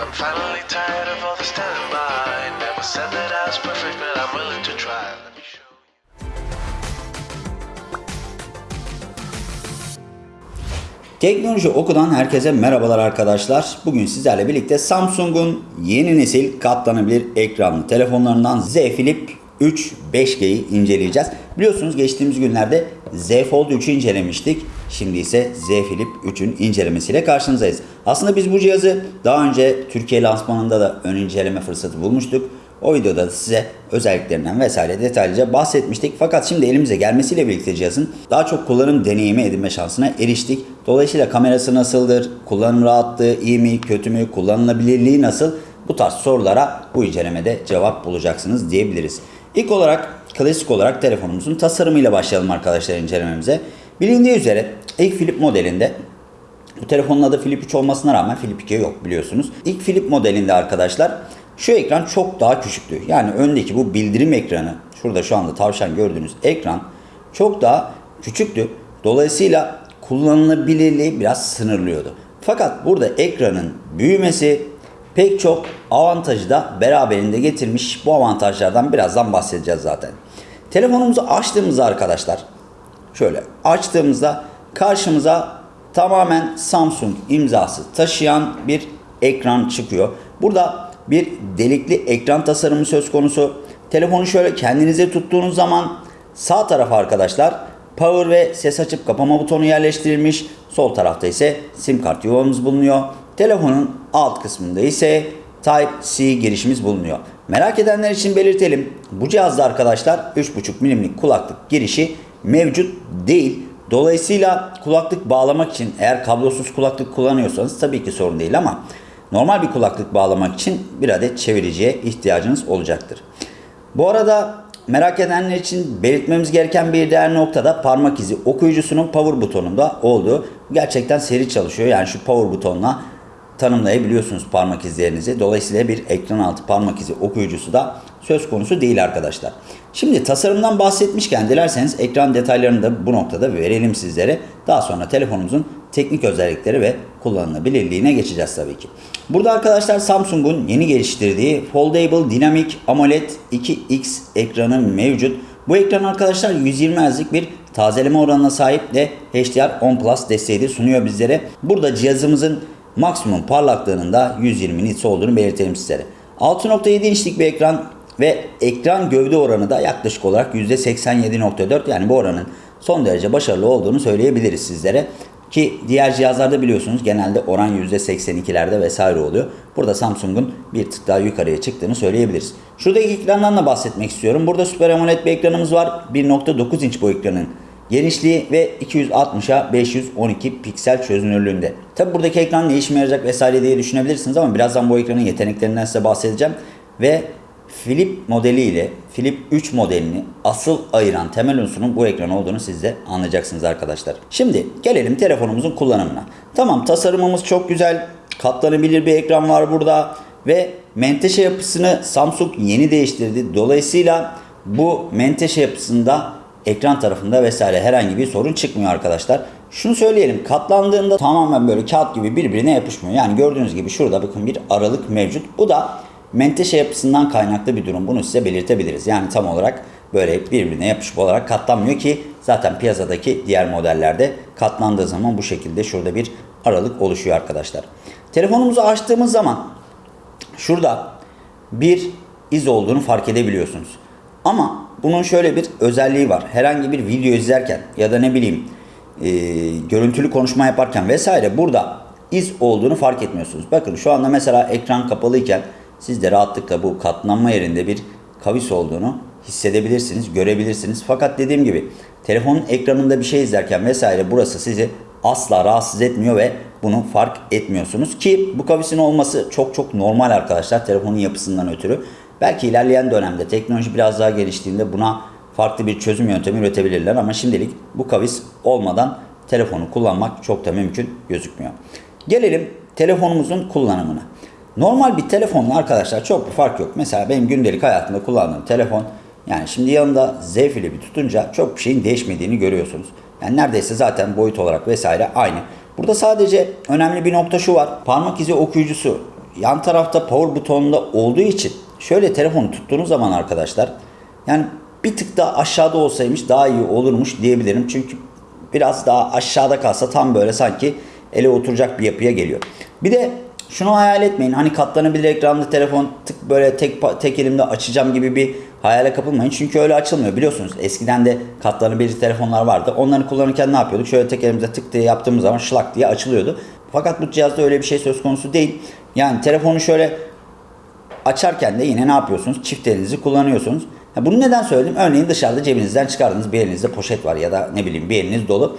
I'm finally tired of all the standby. Never said that I was perfect, but I'm willing to try. Teknoloji Oku'dan herkese merhabalar arkadaşlar. Bugün sizlerle birlikte Samsung'un yeni nesil katlanabilir ekranlı telefonlarından Z Flip 3 5G'yi inceleyeceğiz. Biliyorsunuz geçtiğimiz günlerde Z Fold 3'ü incelemiştik. Şimdi ise Z Flip 3'ün incelemesiyle karşınızdayız. Aslında biz bu cihazı daha önce Türkiye lansmanında da ön inceleme fırsatı bulmuştuk. O videoda da size özelliklerinden vesaire detaylıca bahsetmiştik. Fakat şimdi elimize gelmesiyle birlikte cihazın daha çok kullanım deneyimi edinme şansına eriştik. Dolayısıyla kamerası nasıldır, kullanım rahatlığı iyi mi, kötü mü, kullanılabilirliği nasıl bu tarz sorulara bu incelemede cevap bulacaksınız diyebiliriz. İlk olarak klasik olarak telefonumuzun tasarımıyla başlayalım arkadaşlar incelememize. Bilindiği üzere ilk Flip modelinde bu telefonun adı Flip 3 olmasına rağmen Flip 2 yok biliyorsunuz. İlk Flip modelinde arkadaşlar şu ekran çok daha küçüktü. Yani öndeki bu bildirim ekranı, şurada şu anda tavşan gördüğünüz ekran çok daha küçüktü. Dolayısıyla kullanılabilirliği biraz sınırlıyordu. Fakat burada ekranın büyümesi pek çok avantajı da beraberinde getirmiş. Bu avantajlardan birazdan bahsedeceğiz zaten. Telefonumuzu açtığımızda arkadaşlar şöyle açtığımızda karşımıza tamamen Samsung imzası taşıyan bir ekran çıkıyor. Burada bir delikli ekran tasarımı söz konusu. Telefonu şöyle kendinize tuttuğunuz zaman sağ tarafa arkadaşlar power ve ses açıp kapama butonu yerleştirilmiş. Sol tarafta ise sim kart yuvamız bulunuyor. Telefonun alt kısmında ise Type-C girişimiz bulunuyor. Merak edenler için belirtelim. Bu cihazda arkadaşlar 3.5 milimlik kulaklık girişi mevcut değil. Dolayısıyla kulaklık bağlamak için eğer kablosuz kulaklık kullanıyorsanız tabii ki sorun değil ama normal bir kulaklık bağlamak için bir adet çeviriciye ihtiyacınız olacaktır. Bu arada merak edenler için belirtmemiz gereken bir diğer noktada parmak izi okuyucusunun power butonunda olduğu. Gerçekten seri çalışıyor. Yani şu power butonla tanımlayabiliyorsunuz parmak izlerinizi. Dolayısıyla bir ekran altı parmak izi okuyucusu da söz konusu değil arkadaşlar. Şimdi tasarımdan bahsetmişken dilerseniz ekran detaylarını da bu noktada verelim sizlere. Daha sonra telefonumuzun teknik özellikleri ve kullanılabilirliğine geçeceğiz tabii ki. Burada arkadaşlar Samsung'un yeni geliştirdiği Foldable Dynamic AMOLED 2X ekranı mevcut. Bu ekran arkadaşlar 120 Hz'lik bir tazeleme oranına sahip ve HDR10 Plus desteği de sunuyor bizlere. Burada cihazımızın maksimum parlaklığının da 120 nits olduğunu belirtelim sizlere. 6.7 inçlik bir ekran ve ekran gövde oranı da yaklaşık olarak %87.4 yani bu oranın son derece başarılı olduğunu söyleyebiliriz sizlere. Ki diğer cihazlarda biliyorsunuz genelde oran %82'lerde vesaire oluyor. Burada Samsung'un bir tık daha yukarıya çıktığını söyleyebiliriz. Şuradaki ekrandan da bahsetmek istiyorum. Burada Super AMOLED bir ekranımız var. 1.9 inç bu ekranın genişliği ve 260'a 512 piksel çözünürlüğünde. Tabi buradaki ekran ne işime yarayacak vesaire diye düşünebilirsiniz ama birazdan bu ekranın yeteneklerinden size bahsedeceğim. Ve Flip modeli ile Flip 3 modelini asıl ayıran temel unsurun bu ekran olduğunu siz de anlayacaksınız arkadaşlar. Şimdi gelelim telefonumuzun kullanımına. Tamam tasarımımız çok güzel. Katlanabilir bir ekran var burada. Ve menteşe yapısını Samsung yeni değiştirdi. Dolayısıyla bu menteşe yapısında ekran tarafında vesaire herhangi bir sorun çıkmıyor arkadaşlar. Şunu söyleyelim katlandığında tamamen böyle kağıt gibi birbirine yapışmıyor. Yani gördüğünüz gibi şurada bakın bir aralık mevcut. Bu da menteşe yapısından kaynaklı bir durum. Bunu size belirtebiliriz. Yani tam olarak böyle birbirine yapışık olarak katlanmıyor ki zaten piyasadaki diğer modellerde katlandığı zaman bu şekilde şurada bir aralık oluşuyor arkadaşlar. Telefonumuzu açtığımız zaman şurada bir iz olduğunu fark edebiliyorsunuz. Ama bunun şöyle bir özelliği var. Herhangi bir video izlerken ya da ne bileyim e, görüntülü konuşma yaparken vesaire burada iz olduğunu fark etmiyorsunuz. Bakın şu anda mesela ekran kapalıyken siz de rahatlıkla bu katlanma yerinde bir kavis olduğunu hissedebilirsiniz, görebilirsiniz. Fakat dediğim gibi telefonun ekranında bir şey izlerken vesaire burası sizi asla rahatsız etmiyor ve bunu fark etmiyorsunuz. Ki bu kavisin olması çok çok normal arkadaşlar telefonun yapısından ötürü. Belki ilerleyen dönemde teknoloji biraz daha geliştiğinde buna farklı bir çözüm yöntemi üretebilirler ama şimdilik bu kavis olmadan telefonu kullanmak çok da mümkün gözükmüyor. Gelelim telefonumuzun kullanımına. Normal bir telefonla arkadaşlar çok bir fark yok. Mesela benim gündelik hayatımda kullandığım telefon yani şimdi yanında Z Flip'i tutunca çok bir şeyin değişmediğini görüyorsunuz. Yani neredeyse zaten boyut olarak vesaire aynı. Burada sadece önemli bir nokta şu var. Parmak izi okuyucusu yan tarafta power butonunda olduğu için şöyle telefonu tuttuğunuz zaman arkadaşlar yani bir tık daha aşağıda olsaymış daha iyi olurmuş diyebilirim. Çünkü biraz daha aşağıda kalsa tam böyle sanki ele oturacak bir yapıya geliyor. Bir de şunu hayal etmeyin. Hani katlanabilir ekranlı telefon tık böyle tek tek elimde açacağım gibi bir hayale kapılmayın. Çünkü öyle açılmıyor biliyorsunuz. Eskiden de katlanabilir telefonlar vardı. Onları kullanırken ne yapıyorduk? Şöyle tek elimizde tık diye yaptığımız zaman şlak diye açılıyordu. Fakat bu cihazda öyle bir şey söz konusu değil. Yani telefonu şöyle açarken de yine ne yapıyorsunuz? Çift elinizi kullanıyorsunuz. Bunu neden söyledim? Örneğin dışarıda cebinizden çıkardınız bir elinizde poşet var ya da ne bileyim bir eliniz dolu.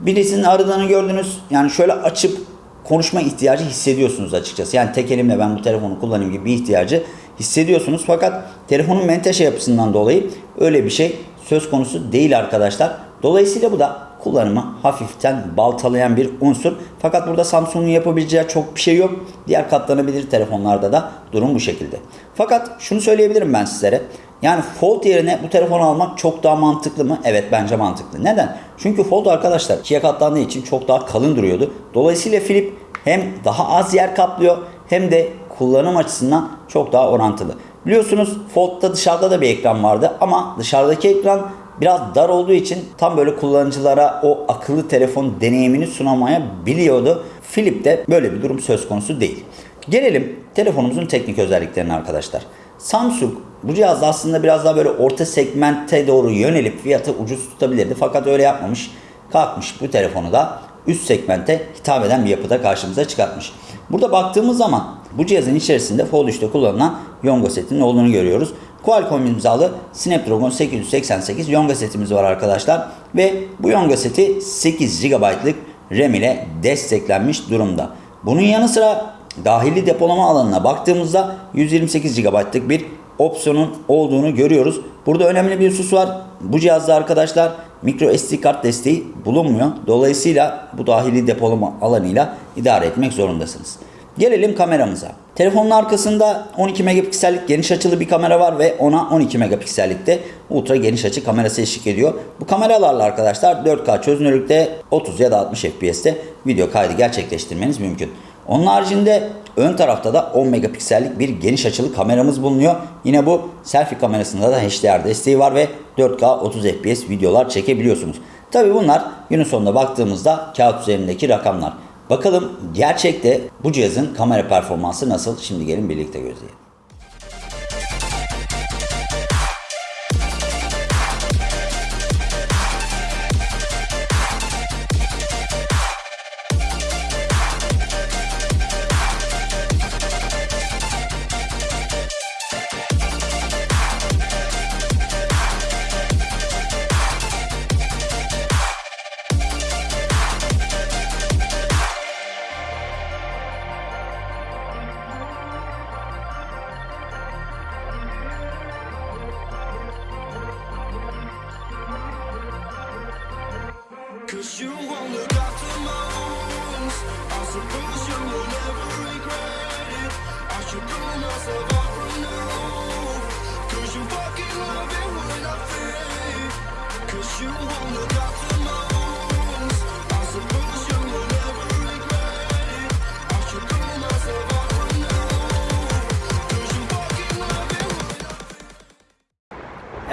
Birisinin aradığını gördünüz. Yani şöyle açıp konuşma ihtiyacı hissediyorsunuz açıkçası. Yani tek elimle ben bu telefonu kullanayım gibi bir ihtiyacı hissediyorsunuz. Fakat telefonun menteşe yapısından dolayı öyle bir şey söz konusu değil arkadaşlar. Dolayısıyla bu da kullanımı hafiften baltalayan bir unsur. Fakat burada Samsung'un yapabileceği çok bir şey yok. Diğer katlanabilir telefonlarda da durum bu şekilde. Fakat şunu söyleyebilirim ben sizlere. Yani Fold yerine bu telefonu almak çok daha mantıklı mı? Evet bence mantıklı. Neden? Çünkü Fold arkadaşlar ikiye katlandığı için çok daha kalın duruyordu. Dolayısıyla Flip hem daha az yer kaplıyor hem de kullanım açısından çok daha orantılı. Biliyorsunuz Fold'da dışarıda da bir ekran vardı ama dışarıdaki ekran biraz dar olduğu için tam böyle kullanıcılara o akıllı telefon deneyimini sunamayabiliyordu. Flip'te böyle bir durum söz konusu değil. Gelelim telefonumuzun teknik özelliklerine arkadaşlar. Samsung bu cihazda aslında biraz daha böyle orta segmente doğru yönelip fiyatı ucuz tutabilirdi. Fakat öyle yapmamış. Kalkmış bu telefonu da üst segmente hitap eden bir yapıda karşımıza çıkartmış. Burada baktığımız zaman bu cihazın içerisinde Fold 3'te kullanılan Yonga setinin olduğunu görüyoruz. Qualcomm imzalı Snapdragon 888 Yonga setimiz var arkadaşlar. Ve bu Yonga seti 8 GB'lık RAM ile desteklenmiş durumda. Bunun yanı sıra dahili depolama alanına baktığımızda 128 GB'lık bir opsiyonun olduğunu görüyoruz. Burada önemli bir husus var. Bu cihazda arkadaşlar micro SD kart desteği bulunmuyor. Dolayısıyla bu dahili depolama alanıyla idare etmek zorundasınız. Gelelim kameramıza. Telefonun arkasında 12 megapiksellik geniş açılı bir kamera var ve ona 12 megapiksellikte ultra geniş açı kamerası eşlik ediyor. Bu kameralarla arkadaşlar 4K çözünürlükte 30 ya da 60 FPS'te video kaydı gerçekleştirmeniz mümkün. Onun haricinde ön tarafta da 10 megapiksellik bir geniş açılı kameramız bulunuyor. Yine bu selfie kamerasında da HDR desteği var ve 4K 30 FPS videolar çekebiliyorsunuz. Tabi bunlar günün sonunda baktığımızda kağıt üzerindeki rakamlar. Bakalım gerçekte bu cihazın kamera performansı nasıl? Şimdi gelin birlikte gözleyelim.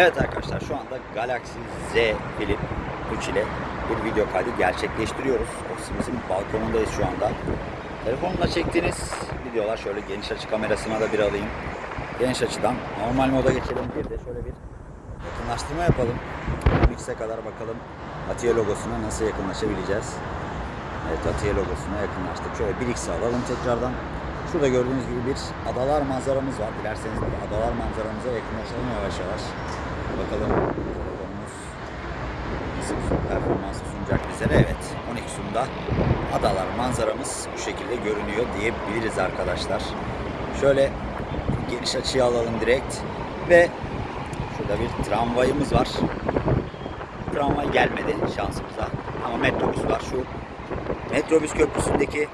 Evet arkadaşlar şu anda Galaxy Z Flip 3 ile bir video kaydı gerçekleştiriyoruz. Ofisimizin balkonundayız şu anda. Telefonla çektiğiniz videolar şöyle geniş açı kamerasına da bir alayım. Geniş açıdan normal moda geçelim. Bir de şöyle bir yakınlaştırma yapalım. Mix'e kadar bakalım Atiye logosuna nasıl yakınlaşabileceğiz. Evet Atiye logosuna yakınlaştık. Şöyle 1x'e alalım tekrardan. Şurada gördüğünüz gibi bir adalar manzaramız var. Dilerseniz bir adalar manzaramıza yakınlaşalım yavaş yavaş. Bakalım telefonumuz nasıl bir performans sunacak bizlere. Evet 12 Zoom'da adalar manzaramız bu şekilde görünüyor diyebiliriz arkadaşlar. Şöyle geniş açıya alalım direkt. Ve şurada bir tramvayımız var. Tramvay gelmedi şansımıza. Ama metrobüs var. Şu metrobüs köprüsündeki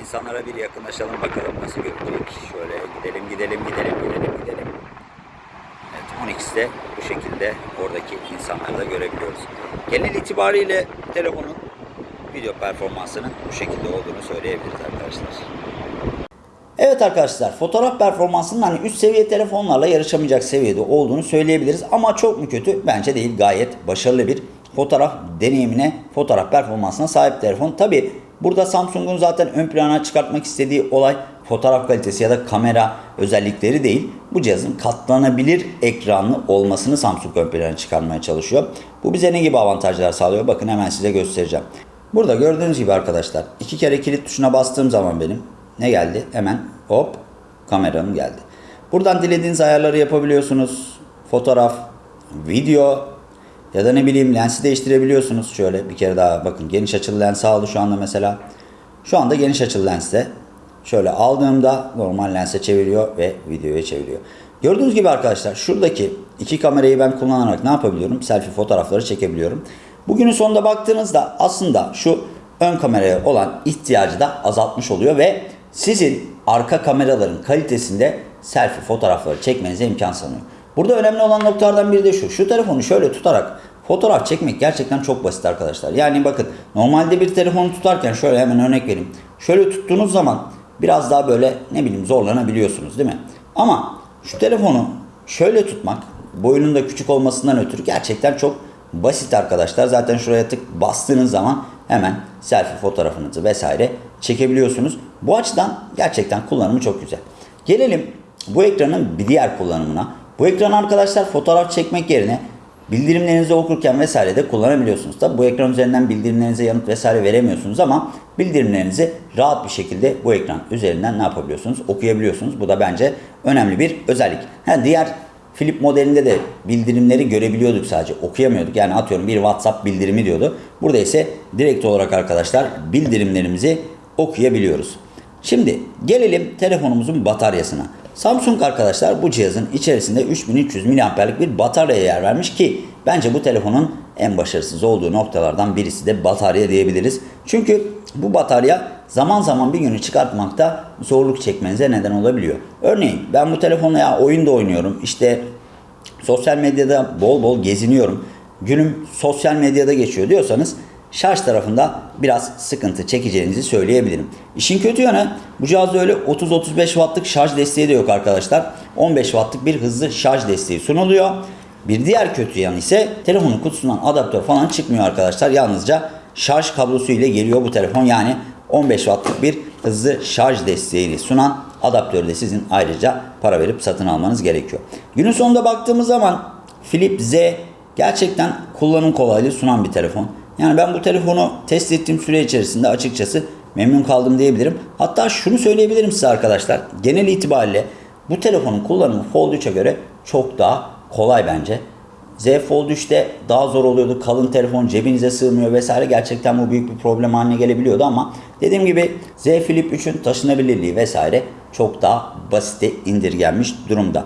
insanlara bir yakınlaşalım bakalım nasıl görünecek. Şöyle gidelim gidelim gidelim gidelim gidelim. 12'de bu şekilde oradaki insanları da görebiliyoruz. Genel itibariyle telefonun video performansının bu şekilde olduğunu söyleyebiliriz arkadaşlar. Evet arkadaşlar fotoğraf performansının hani üst seviye telefonlarla yarışamayacak seviyede olduğunu söyleyebiliriz. Ama çok mu kötü? Bence değil. Gayet başarılı bir fotoğraf deneyimine, fotoğraf performansına sahip telefon. Tabi burada Samsung'un zaten ön plana çıkartmak istediği olay fotoğraf kalitesi ya da kamera özellikleri değil. Bu cihazın katlanabilir ekranlı olmasını Samsung ön plana çıkarmaya çalışıyor. Bu bize ne gibi avantajlar sağlıyor? Bakın hemen size göstereceğim. Burada gördüğünüz gibi arkadaşlar iki kere kilit tuşuna bastığım zaman benim ne geldi? Hemen hop kameram geldi. Buradan dilediğiniz ayarları yapabiliyorsunuz. Fotoğraf, video ya da ne bileyim lensi değiştirebiliyorsunuz. Şöyle bir kere daha bakın geniş açılı lens aldı şu anda mesela. Şu anda geniş açılı lenste. Şöyle aldığımda normal lense çeviriyor ve videoya çeviriyor. Gördüğünüz gibi arkadaşlar şuradaki iki kamerayı ben kullanarak ne yapabiliyorum? Selfie fotoğrafları çekebiliyorum. Bugünün sonunda baktığınızda aslında şu ön kameraya olan ihtiyacı da azaltmış oluyor ve sizin arka kameraların kalitesinde selfie fotoğrafları çekmenize imkan sanıyor. Burada önemli olan noktalardan biri de şu. Şu telefonu şöyle tutarak fotoğraf çekmek gerçekten çok basit arkadaşlar. Yani bakın normalde bir telefonu tutarken şöyle hemen örnek vereyim. Şöyle tuttuğunuz zaman biraz daha böyle ne bileyim zorlanabiliyorsunuz değil mi? Ama şu telefonu şöyle tutmak boyunun da küçük olmasından ötürü gerçekten çok basit arkadaşlar. Zaten şuraya tık bastığınız zaman hemen selfie fotoğrafınızı vesaire çekebiliyorsunuz. Bu açıdan gerçekten kullanımı çok güzel. Gelelim bu ekranın bir diğer kullanımına. Bu ekran arkadaşlar fotoğraf çekmek yerine bildirimlerinizi okurken vesaire de kullanabiliyorsunuz. Tabi bu ekran üzerinden bildirimlerinize yanıt vesaire veremiyorsunuz ama bildirimlerinizi rahat bir şekilde bu ekran üzerinden ne yapabiliyorsunuz? Okuyabiliyorsunuz. Bu da bence önemli bir özellik. Ha, diğer Flip modelinde de bildirimleri görebiliyorduk sadece okuyamıyorduk. Yani atıyorum bir WhatsApp bildirimi diyordu. Burada ise direkt olarak arkadaşlar bildirimlerimizi okuyabiliyoruz. Şimdi gelelim telefonumuzun bataryasına. Samsung arkadaşlar bu cihazın içerisinde 3300 mAh'lik bir bataryaya yer vermiş ki bence bu telefonun en başarısız olduğu noktalardan birisi de batarya diyebiliriz. Çünkü bu batarya zaman zaman bir günü çıkartmakta zorluk çekmenize neden olabiliyor. Örneğin ben bu telefonla ya oyun da oynuyorum. İşte sosyal medyada bol bol geziniyorum. Günüm sosyal medyada geçiyor diyorsanız şarj tarafında biraz sıkıntı çekeceğinizi söyleyebilirim. İşin kötü yanı bu cihazda öyle 30-35 wattlık şarj desteği de yok arkadaşlar. 15 wattlık bir hızlı şarj desteği sunuluyor. Bir diğer kötü yanı ise telefonun kutusundan adaptör falan çıkmıyor arkadaşlar. Yalnızca şarj kablosu ile geliyor bu telefon. Yani 15 wattlık bir hızlı şarj desteğini sunan adaptörü de sizin ayrıca para verip satın almanız gerekiyor. Günün sonunda baktığımız zaman Flip Z gerçekten kullanım kolaylığı sunan bir telefon. Yani ben bu telefonu test ettiğim süre içerisinde açıkçası memnun kaldım diyebilirim. Hatta şunu söyleyebilirim size arkadaşlar. Genel itibariyle bu telefonun kullanımı Fold 3'e göre çok daha kolay bence. Z Fold 3'te daha zor oluyordu. Kalın telefon cebinize sığmıyor vesaire. Gerçekten bu büyük bir problem haline gelebiliyordu ama dediğim gibi Z Flip 3'ün taşınabilirliği vesaire çok daha basite indirgenmiş durumda.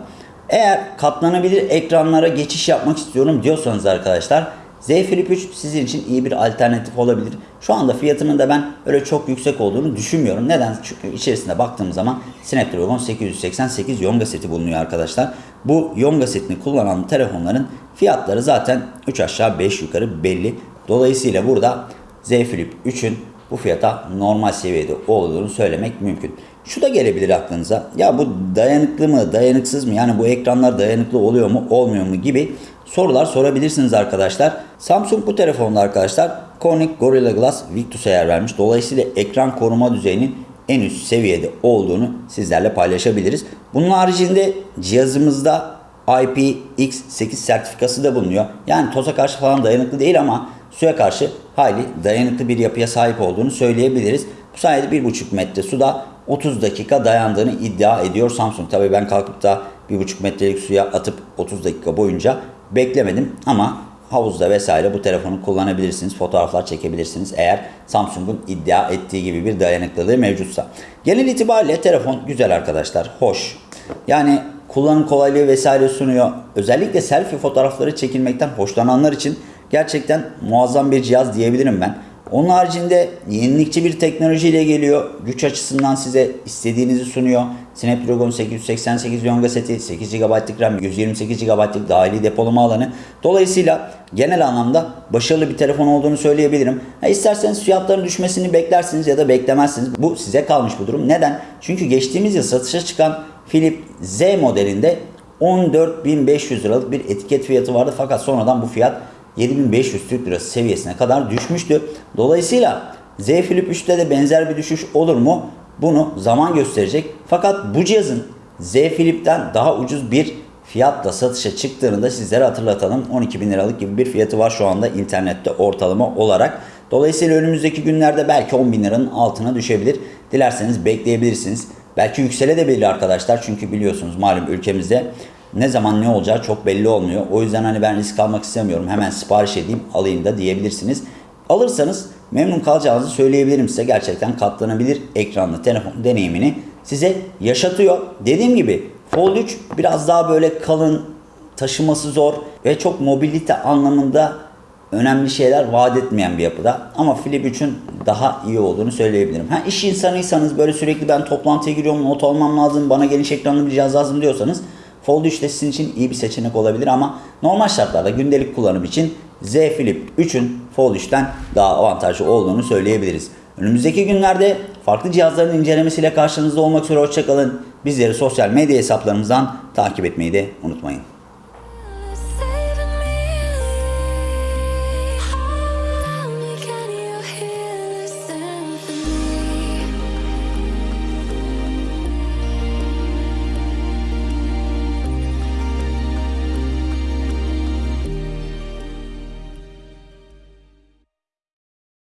Eğer katlanabilir ekranlara geçiş yapmak istiyorum diyorsanız arkadaşlar Z Flip 3 sizin için iyi bir alternatif olabilir. Şu anda fiyatının da ben öyle çok yüksek olduğunu düşünmüyorum. Neden? Çünkü içerisinde baktığım zaman Snapdragon 888 Yonga seti bulunuyor arkadaşlar. Bu Yonga setini kullanan telefonların fiyatları zaten 3 aşağı 5 yukarı belli. Dolayısıyla burada Z Flip 3'ün bu fiyata normal seviyede olduğunu söylemek mümkün. Şu da gelebilir aklınıza. Ya bu dayanıklı mı, dayanıksız mı? Yani bu ekranlar dayanıklı oluyor mu, olmuyor mu gibi sorular sorabilirsiniz arkadaşlar. Samsung bu telefonda arkadaşlar Corning Gorilla Glass Victus'a yer vermiş. Dolayısıyla ekran koruma düzeyinin en üst seviyede olduğunu sizlerle paylaşabiliriz. Bunun haricinde cihazımızda IPX8 sertifikası da bulunuyor. Yani toza karşı falan dayanıklı değil ama suya karşı hayli dayanıklı bir yapıya sahip olduğunu söyleyebiliriz. Bu sayede 1,5 metre suda 30 dakika dayandığını iddia ediyor Samsung. Tabii ben kalkıp da 1,5 metrelik suya atıp 30 dakika boyunca beklemedim ama havuzda vesaire bu telefonu kullanabilirsiniz. Fotoğraflar çekebilirsiniz eğer Samsung'un iddia ettiği gibi bir dayanıklılığı mevcutsa. Genel itibariyle telefon güzel arkadaşlar. Hoş. Yani kullanım kolaylığı vesaire sunuyor. Özellikle selfie fotoğrafları çekilmekten hoşlananlar için gerçekten muazzam bir cihaz diyebilirim ben. Onun haricinde yenilikçi bir teknolojiyle geliyor. Güç açısından size istediğinizi sunuyor. Snapdragon 888 Yonga seti, 8 GB'lık RAM, 128 GB'lık dahili depolama alanı. Dolayısıyla genel anlamda başarılı bir telefon olduğunu söyleyebilirim. Ha, isterseniz fiyatların düşmesini beklersiniz ya da beklemezsiniz. Bu size kalmış bu durum. Neden? Çünkü geçtiğimiz yıl satışa çıkan Philip Z modelinde 14.500 liralık bir etiket fiyatı vardı. Fakat sonradan bu fiyat 7500 Türk Lirası seviyesine kadar düşmüştü. Dolayısıyla Z Flip 3'te de benzer bir düşüş olur mu? Bunu zaman gösterecek. Fakat bu cihazın Z Flip'ten daha ucuz bir fiyatla satışa çıktığını da sizlere hatırlatalım. 12 bin liralık gibi bir fiyatı var şu anda internette ortalama olarak. Dolayısıyla önümüzdeki günlerde belki 10 bin liranın altına düşebilir. Dilerseniz bekleyebilirsiniz. Belki yükselebilir arkadaşlar. Çünkü biliyorsunuz malum ülkemizde ne zaman ne olacağı çok belli olmuyor. O yüzden hani ben risk almak istemiyorum. Hemen sipariş edeyim alayım da diyebilirsiniz. Alırsanız memnun kalacağınızı söyleyebilirim size. Gerçekten katlanabilir ekranlı telefon deneyimini size yaşatıyor. Dediğim gibi Fold 3 biraz daha böyle kalın, taşıması zor ve çok mobilite anlamında önemli şeyler vaat etmeyen bir yapıda. Ama Flip 3'ün daha iyi olduğunu söyleyebilirim. Ha iş insanıysanız böyle sürekli ben toplantıya giriyorum, not almam lazım, bana geniş ekranlı bir cihaz lazım diyorsanız Fold 3 de sizin için iyi bir seçenek olabilir ama normal şartlarda gündelik kullanım için Z Flip 3'ün Fold 3'ten daha avantajlı olduğunu söyleyebiliriz. Önümüzdeki günlerde farklı cihazların incelemesiyle karşınızda olmak üzere hoşçakalın. Bizleri sosyal medya hesaplarımızdan takip etmeyi de unutmayın.